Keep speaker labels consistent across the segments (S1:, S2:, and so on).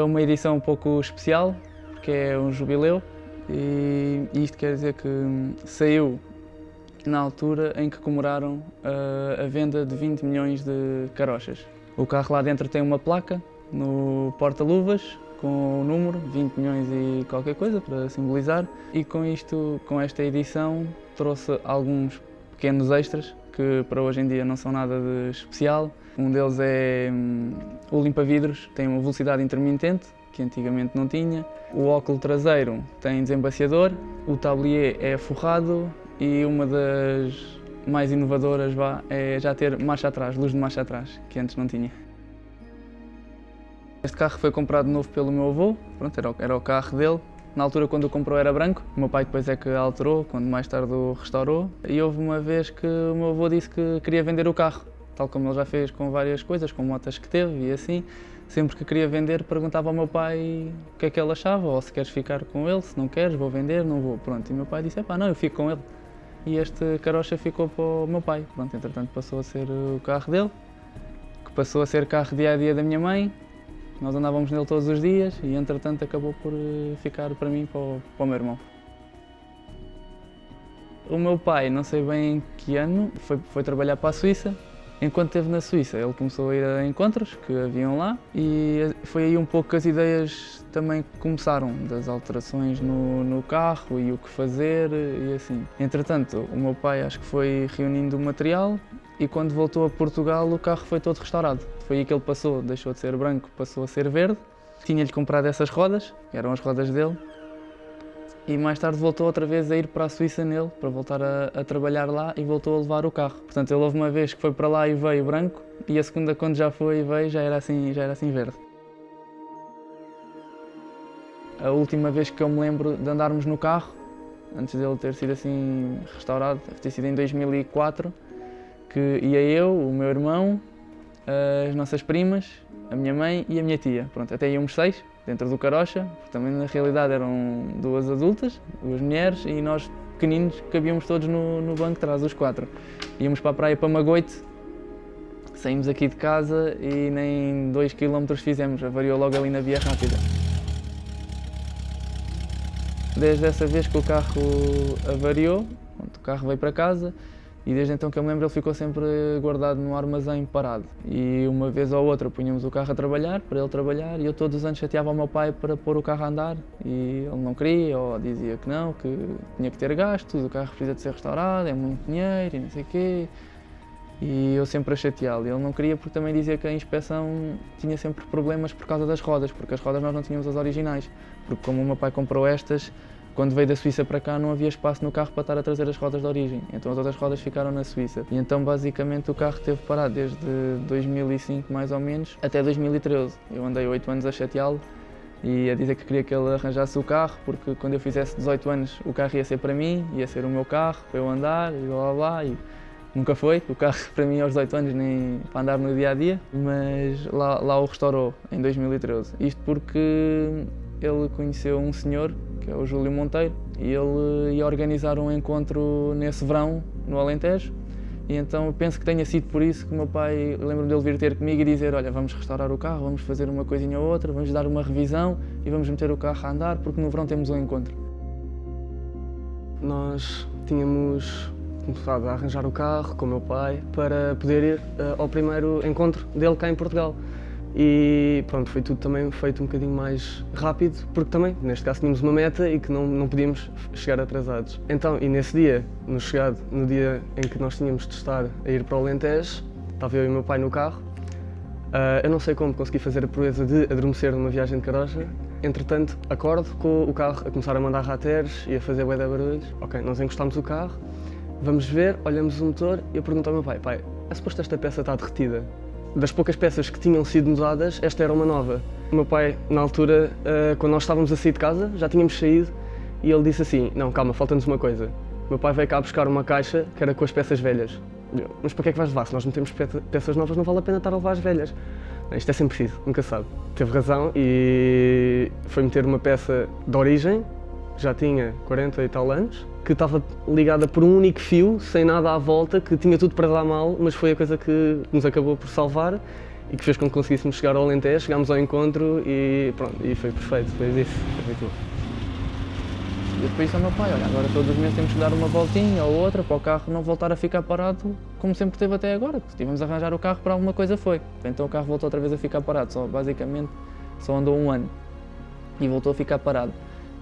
S1: é uma edição um pouco especial, porque é um jubileu e isto quer dizer que saiu na altura em que comemoraram a, a venda de 20 milhões de carochas. O carro lá dentro tem uma placa no porta-luvas com o número 20 milhões e qualquer coisa para simbolizar e com isto, com esta edição, trouxe alguns pequenos extras que para hoje em dia não são nada de especial. Um deles é hum, o limpa-vidros, tem uma velocidade intermitente, que antigamente não tinha. O óculo traseiro tem desembaciador, o tablier é forrado e uma das mais inovadoras vá, é já ter marcha atrás, luz de marcha atrás, que antes não tinha. Este carro foi comprado novo pelo meu avô, pronto, era, o, era o carro dele. Na altura, quando o comprou, era branco. O meu pai depois é que alterou, quando mais tarde o restaurou. E houve uma vez que o meu avô disse que queria vender o carro, tal como ele já fez com várias coisas, com motas que teve e assim. Sempre que queria vender, perguntava ao meu pai o que é que ele achava, ou se queres ficar com ele, se não queres, vou vender, não vou. Pronto, e meu pai disse, pá, não, eu fico com ele. E este carocha ficou para o meu pai. Pronto, entretanto passou a ser o carro dele, que passou a ser carro dia-a-dia -dia da minha mãe, nós andávamos nele todos os dias e, entretanto, acabou por eh, ficar para mim, para o, para o meu irmão. O meu pai, não sei bem em que ano, foi, foi trabalhar para a Suíça. Enquanto esteve na Suíça, ele começou a ir a encontros que haviam lá e foi aí um pouco que as ideias também começaram, das alterações no, no carro e o que fazer e assim. Entretanto, o meu pai acho que foi reunindo o material e quando voltou a Portugal o carro foi todo restaurado. Foi aí que ele passou, deixou de ser branco, passou a ser verde. Tinha-lhe comprado essas rodas, que eram as rodas dele, e mais tarde voltou outra vez a ir para a Suíça nele, para voltar a, a, trabalhar lá e voltou a levar o carro. Portanto, ele houve uma vez que foi para lá e veio branco, e a segunda quando já foi e veio já era assim, já era assim verde. A última vez que eu me lembro de andarmos no carro, antes dele ter sido assim restaurado, deve ter sido em 2004, que ia eu, o meu irmão, as nossas primas, a minha mãe e a minha tia. Pronto, até íamos seis dentro do carocha, porque também na realidade eram duas adultas, duas mulheres e nós pequeninos cabíamos todos no, no banco de trás, os quatro. Íamos para a praia para Magoite, saímos aqui de casa e nem dois quilómetros fizemos, avariou logo ali na via rápida. Desde essa vez que o carro avariou, o carro veio para casa, e desde então que eu me lembro ele ficou sempre guardado no armazém parado. E uma vez ou outra punhamos o carro a trabalhar, para ele trabalhar, e eu todos os anos chateava o meu pai para pôr o carro a andar e ele não queria, ou dizia que não, que tinha que ter gastos, o carro precisa de ser restaurado, é muito dinheiro e não sei o quê. E eu sempre a chateá-lo. Ele não queria porque também dizia que a inspeção tinha sempre problemas por causa das rodas, porque as rodas nós não tínhamos as originais. Porque como o meu pai comprou estas, quando veio da Suíça para cá não havia espaço no carro para estar a trazer as rodas de origem, então as outras rodas ficaram na Suíça. E então basicamente o carro esteve parado desde 2005 mais ou menos até 2013. Eu andei 8 anos a chateá-lo e a dizer que queria que ele arranjasse o carro, porque quando eu fizesse 18 anos o carro ia ser para mim, ia ser o meu carro, para eu andar e blá blá blá. E nunca foi, o carro para mim aos 18 anos nem para andar no dia a dia, mas lá, lá o restaurou em 2013. Isto porque ele conheceu um senhor que é o Júlio Monteiro, e ele ia organizar um encontro nesse verão, no Alentejo, e então penso que tenha sido por isso que o meu pai, lembro-me dele vir ter comigo e dizer olha, vamos restaurar o carro, vamos fazer uma coisinha ou outra, vamos dar uma revisão e vamos meter o carro a andar, porque no verão temos um encontro.
S2: Nós tínhamos começado a arranjar o carro com o meu pai para poder ir uh, ao primeiro encontro dele cá em Portugal e pronto, foi tudo também feito um bocadinho mais rápido, porque também, neste caso, tínhamos uma meta e que não, não podíamos chegar atrasados. Então, e nesse dia, no chegado, no dia em que nós tínhamos de estar a ir para o Alentejo, estava eu e o meu pai no carro, uh, eu não sei como consegui fazer a proeza de adormecer numa viagem de carocha, entretanto, acordo com o carro a começar a mandar rateres e a fazer bué de barulhos. Ok, nós encostámos o carro, vamos ver, olhamos o motor e eu pergunto ao meu pai, pai, é suposto esta peça está derretida? Das poucas peças que tinham sido mudadas, esta era uma nova. O meu pai, na altura, eh, quando nós estávamos a sair de casa, já tínhamos saído, e ele disse assim, não, calma, falta-nos uma coisa. O meu pai veio cá buscar uma caixa que era com as peças velhas. Mas para que é que vais levar? Se nós não temos peças novas, não vale a pena estar a levar as velhas. Isto é sempre preciso, nunca sabe. Teve razão e foi meter uma peça de origem, já tinha 40 e tal anos, que estava ligada por um único fio, sem nada à volta, que tinha tudo para dar mal, mas foi a coisa que nos acabou por salvar. e que fez com que conseguíssemos chegar ao Alentejo, chegámos ao encontro e pronto, e foi perfeito, foi isso, foi bom.
S1: E depois ao meu pai, olha, agora todos os meses temos que dar uma voltinha ou outra para o carro não voltar a ficar parado como sempre teve até agora. Se tivemos a arranjar o carro para alguma coisa foi. Então o carro voltou outra vez a ficar parado, só basicamente só andou um ano e voltou a ficar parado.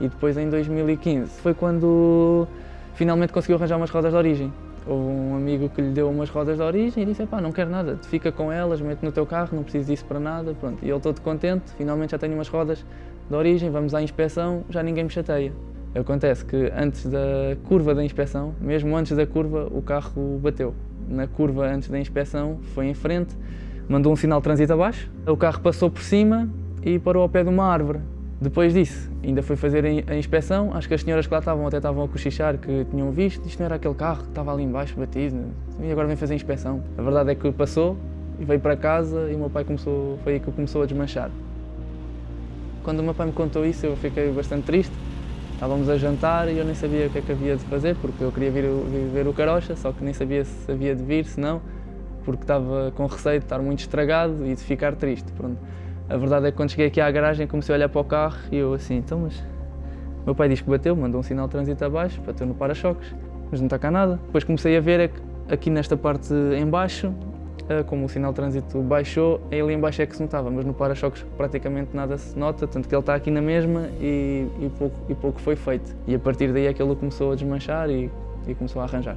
S1: E depois em 2015 foi quando finalmente conseguiu arranjar umas rodas de origem. Houve um amigo que lhe deu umas rodas de origem e disse, pá, não quero nada, fica com elas, mete no teu carro, não preciso disso para nada, pronto. E ele todo contente, finalmente já tenho umas rodas de origem, vamos à inspeção, já ninguém me chateia. Acontece que antes da curva da inspeção, mesmo antes da curva, o carro bateu. Na curva antes da inspeção, foi em frente, mandou um sinal de trânsito abaixo, o carro passou por cima e parou ao pé de uma árvore. Depois disso, ainda foi fazer a inspeção, acho que as senhoras que lá estavam até estavam a cochichar que tinham visto, isto não era aquele carro que estava ali embaixo batido, e agora vem fazer a inspeção. A verdade é que passou e veio para casa e o meu pai começou, foi aí que começou a desmanchar. Quando o meu pai me contou isso eu fiquei bastante triste, Estávamos a jantar e eu nem sabia o que é que havia de fazer, porque eu queria vir ver o carocha, só que nem sabia se havia de vir, se não, porque estava com receio de estar muito estragado e de ficar triste. Pronto. A verdade é que quando cheguei aqui à garagem comecei a olhar para o carro e eu assim, então mas... Meu pai diz que bateu, mandou um sinal de trânsito abaixo, bateu no para-choques, mas não está cá nada. Depois comecei a ver é aqui nesta parte em baixo ah, como o sinal de trânsito baixou, ali embaixo é que se notava, mas no para-choques praticamente nada se nota, tanto que ele está aqui na mesma e, e, pouco, e pouco foi feito. E a partir daí é que ele começou a desmanchar e, e começou a arranjar.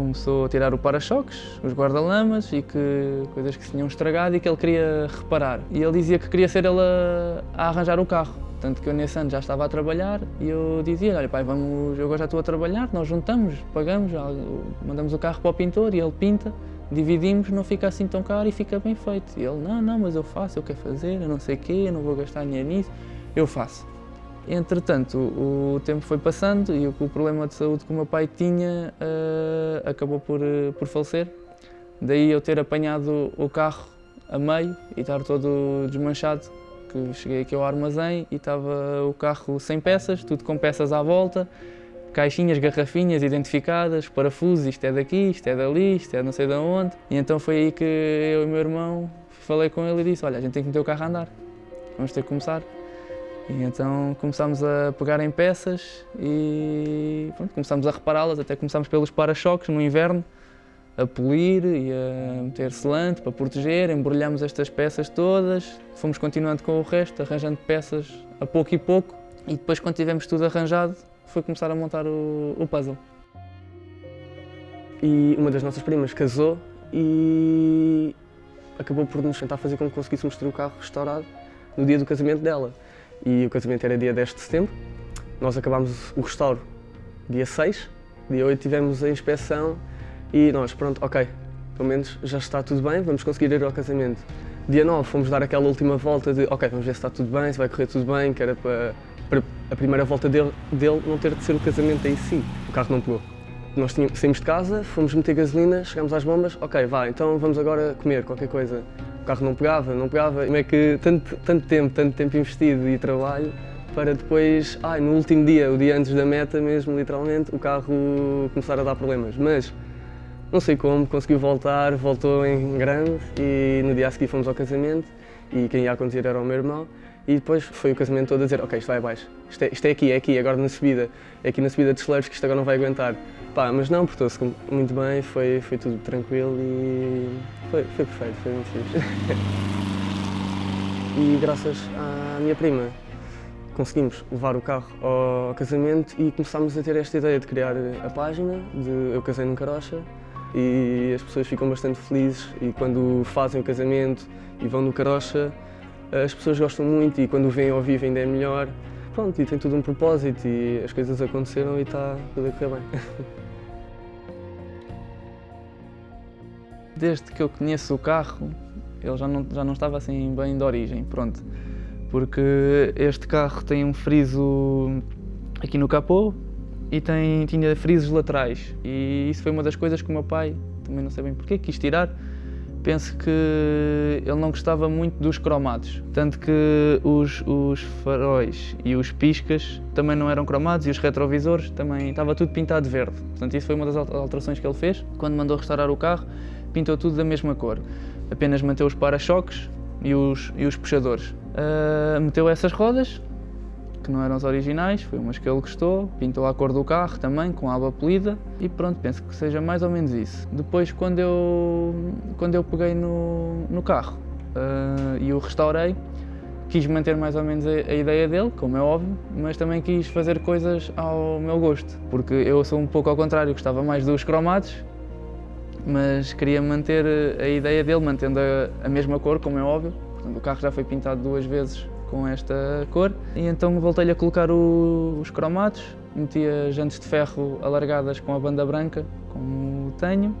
S1: Começou a tirar o para-choques, os guarda-lamas e que, coisas que se tinham estragado e que ele queria reparar. E ele dizia que queria ser ele a, a arranjar o carro. Tanto que eu nesse ano já estava a trabalhar e eu dizia, olha pai, vamos, eu agora já estou a trabalhar, nós juntamos, pagamos, mandamos o carro para o pintor e ele pinta dividimos, não fica assim tão caro e fica bem feito. E ele, não, não, mas eu faço, eu quero fazer, eu não sei o quê, eu não vou gastar dinheiro nisso, eu faço. Entretanto, o, tempo foi passando e o, problema de saúde que o meu pai tinha uh, acabou por, uh, por falecer. Daí eu ter apanhado o carro a meio e estar todo desmanchado, que cheguei aqui ao armazém e estava o carro sem peças, tudo com peças à volta, caixinhas, garrafinhas identificadas, parafusos, isto é daqui, isto é dali, isto é não sei de onde. E então foi aí que eu e meu irmão falei com ele e disse, olha, a gente tem que meter o carro a andar, vamos ter que começar. E então começámos a pegar em peças e pronto, começámos a repará-las, até começámos pelos para-choques no inverno, a polir e a meter selante para proteger, embrulhámos estas peças todas, fomos continuando com o resto, arranjando peças a pouco e pouco e depois quando tivemos tudo arranjado, foi começar a montar o, o puzzle.
S2: E uma das nossas primas casou e acabou por nos tentar fazer com que conseguíssemos ter o carro restaurado no dia do casamento dela. E o casamento era dia 10 de setembro, nós acabámos o restauro dia 6, dia 8 tivemos a inspeção e nós, pronto, ok, pelo menos já está tudo bem, vamos conseguir ir ao casamento. Dia 9 fomos dar aquela última volta de, ok, vamos ver se está tudo bem, se vai correr tudo bem, que era para para a primeira volta dele, dele não ter de ser o casamento aí sim. O carro não pegou. Nós tínhamos, saímos de casa, fomos meter gasolina, chegámos às bombas, ok, vá, então vamos agora comer qualquer coisa. O carro não pegava, não pegava. Como é que tanto, tanto tempo, tanto tempo investido e trabalho para depois, ai, no último dia, o dia antes da meta mesmo, literalmente, o carro começar a dar problemas. Mas não sei como, conseguiu voltar, voltou em grande e no dia a seguir fomos ao casamento e quem ia acontecer era o meu irmão. E depois foi o casamento todo a dizer, ok, isto vai abaixo, isto é, isto é aqui, é aqui, agora na subida, é aqui na subida de celeiros que isto agora não vai aguentar. Pá, mas não, portou-se muito bem, foi, foi tudo tranquilo e foi, foi perfeito, foi muito fixe. e graças à minha prima conseguimos levar o carro ao casamento e começámos a ter esta ideia de criar a página de Eu Casei num Carocha e as pessoas ficam bastante felizes e quando fazem o casamento e vão no Carocha as pessoas gostam muito e quando o veem ao vivo ainda é melhor. Pronto, e tem tudo um propósito e as coisas aconteceram e está tudo a correr bem.
S1: Desde que eu conheço o carro, ele já não, já não estava assim bem de origem, pronto. Porque este carro tem um friso aqui no capô e tem, tinha frisos laterais. E isso foi uma das coisas que o meu pai, também não sei bem porquê, quis tirar, penso que ele não gostava muito dos cromados, tanto que os, os, faróis e os piscas também não eram cromados e os retrovisores também estava tudo pintado de verde. Portanto, isso foi uma das alterações que ele fez. Quando mandou restaurar o carro, pintou tudo da mesma cor. apenas manteve os para-choques e os, e os puxadores. Uh, meteu essas rodas, que não eram as originais, foi umas que ele gostou, pintou a cor do carro também, com a aba polida e pronto, penso que seja mais ou menos isso. Depois, quando eu, quando eu peguei no, no carro uh, e o restaurei, quis manter mais ou menos a, a, ideia dele, como é óbvio, mas também quis fazer coisas ao meu gosto, porque eu sou um pouco ao contrário, gostava mais dos cromados, mas queria manter a ideia dele, mantendo a, a mesma cor, como é óbvio. Portanto, o carro já foi pintado duas vezes com esta cor. E então voltei-lhe a colocar o, os cromados, meti as jantes de ferro alargadas com a banda branca, como tenho,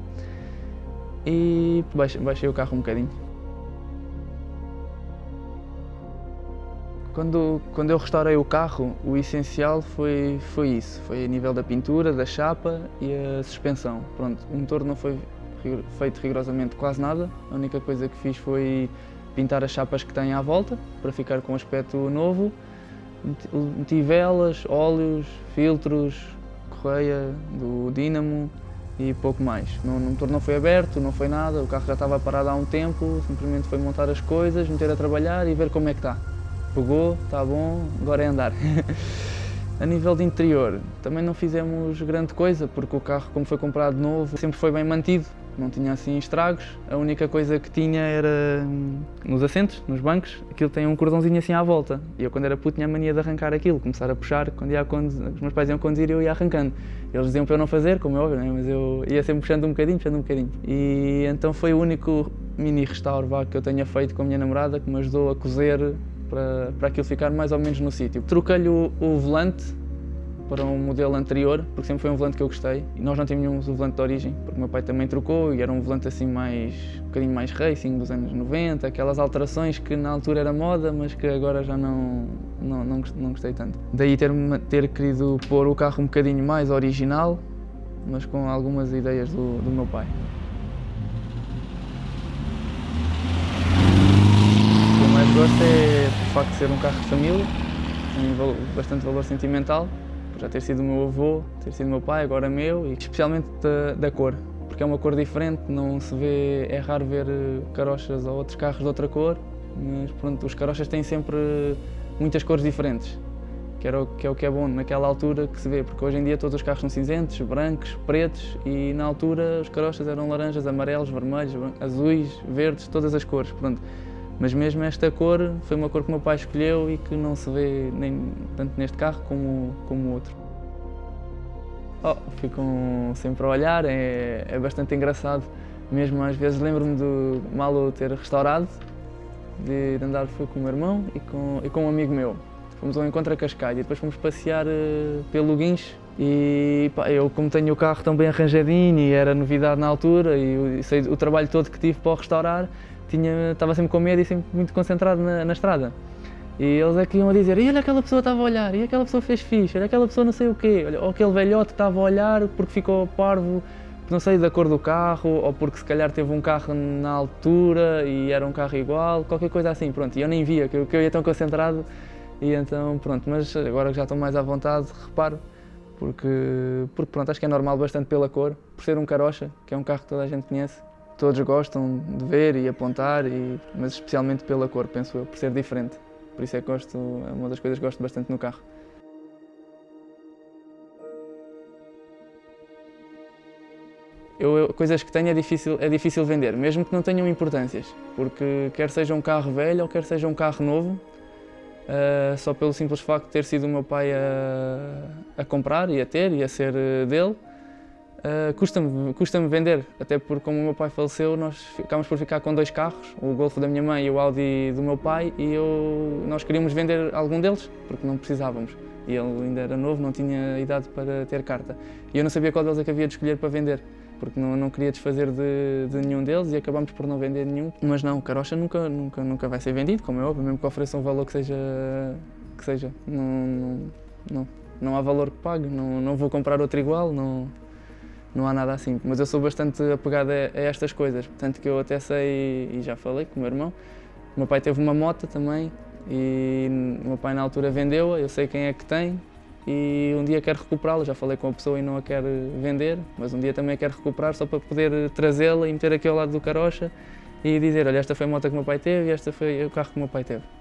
S1: e baixei, baixei o carro um bocadinho. Quando, quando eu restaurei o carro, o essencial foi, foi isso, foi a nível da pintura, da chapa e a suspensão. Pronto, o motor não foi feito rigorosamente quase nada, a única coisa que fiz foi pintar as chapas que tem à volta, para ficar com um aspecto novo. Meti velas, óleos, filtros, correia do dínamo e pouco mais. O motor não foi aberto, não foi nada, o carro já estava parado há um tempo, simplesmente foi montar as coisas, meter a trabalhar e ver como é que está pegou, está bom, agora é andar. a nível de interior, também não fizemos grande coisa, porque o carro, como foi comprado novo, sempre foi bem mantido, não tinha assim estragos. A única coisa que tinha era hum, nos assentos, nos bancos, aquilo tem um cordãozinho assim à volta. E eu, quando era puto, tinha a mania de arrancar aquilo, começar a puxar. Quando ia a conduzir, os meus pais iam conduzir, eu ia arrancando. Eles diziam para eu não fazer, como é óbvio, né? mas eu ia sempre puxando um bocadinho, puxando um bocadinho. E então foi o único mini restauro que eu tenha feito com a minha namorada, que me ajudou a cozer para, para aquilo ficar mais ou menos no sítio. Troquei-lhe o, o, volante para um modelo anterior, porque sempre foi um volante que eu gostei. E nós não tínhamos o volante de origem, porque meu pai também trocou e era um volante assim mais, um bocadinho mais racing, dos anos 90, aquelas alterações que na altura era moda, mas que agora já não, não, não, não gostei tanto. Daí ter, ter querido pôr o carro um bocadinho mais original, mas com algumas ideias do, do meu pai. Gosto é de facto ser um carro de família, tem bastante valor sentimental, por já ter sido o meu avô, ter sido o meu pai, agora meu, e especialmente da, da cor, porque é uma cor diferente, não se vê, é raro ver eh, carochas ou outros carros de outra cor, mas pronto, os carochas têm sempre muitas cores diferentes, que, era o, que é o que é bom naquela altura que se vê, porque hoje em dia todos os carros são cinzentos, brancos, pretos e na altura os carochas eram laranjas, amarelos, vermelhos, azuis, verdes, todas as cores. Pronto. Mas mesmo esta cor foi uma cor que o meu pai escolheu e que não se vê nem tanto neste carro como como outro. Oh, ficam sempre a olhar, é, é bastante engraçado. Mesmo às vezes lembro-me do Malo ter restaurado, de andar foi com o meu irmão e com, e com um amigo meu. Fomos ao encontro a Cascalho e depois fomos passear uh, pelo Guincho e pá, eu como tenho o carro tão bem arranjadinho e era novidade na altura e, e sei o trabalho todo que tive para o restaurar, tinha, estava sempre com medo e sempre muito concentrado na, na estrada. E eles é que iam a dizer, e olha aquela pessoa estava a olhar, e aquela pessoa fez fixe, olha aquela pessoa não sei o quê, olha, ou aquele velhote estava a olhar porque ficou parvo, não sei, da cor do carro, ou porque se calhar teve um carro na altura e era um carro igual, qualquer coisa assim, pronto, e eu nem via, que eu, que eu ia tão concentrado, e então pronto, mas agora que já estou mais à vontade, reparo, porque, porque pronto, acho que é normal bastante pela cor, por ser um carocha, que é um carro que toda a gente conhece, todos gostam de ver e apontar, e, mas especialmente pela cor, penso eu, por ser diferente. Por isso é que gosto, é uma das coisas que gosto bastante no carro. Eu, coisas que tenho é difícil, é difícil vender, mesmo que não tenham importâncias, porque quer seja um carro velho ou quer seja um carro novo, uh, só pelo simples facto de ter sido o meu pai a, a comprar e a ter e a ser eh, dele, Uh, Custa-me custa vender, até porque como o meu pai faleceu, nós ficámos por ficar com dois carros, o Golf da minha mãe e o Audi do meu pai, e eu, nós queríamos vender algum deles, porque não precisávamos. E ele ainda era novo, não tinha idade para ter carta. E eu não sabia qual deles é que havia de escolher para vender, porque não, não queria desfazer de, de nenhum deles e acabámos por não vender nenhum. Mas não, o carocha nunca, nunca, nunca vai ser vendido, como é óbvio, mesmo que ofereça um valor que seja... Que seja. Não, não, não, não há valor que pague, não, não vou comprar outro igual, não não há nada assim. Mas eu sou bastante apegado a, a, estas coisas, tanto que eu até sei, e já falei com o meu irmão, o meu pai teve uma moto também e o meu pai na altura vendeu-a, eu sei quem é que tem e um dia quero recuperá-la, já falei com a pessoa e não a quero vender, mas um dia também a quero recuperar só para poder trazê-la e meter aqui ao lado do carocha e dizer, olha, esta foi a moto que o meu pai teve e esta foi o carro que o meu pai teve.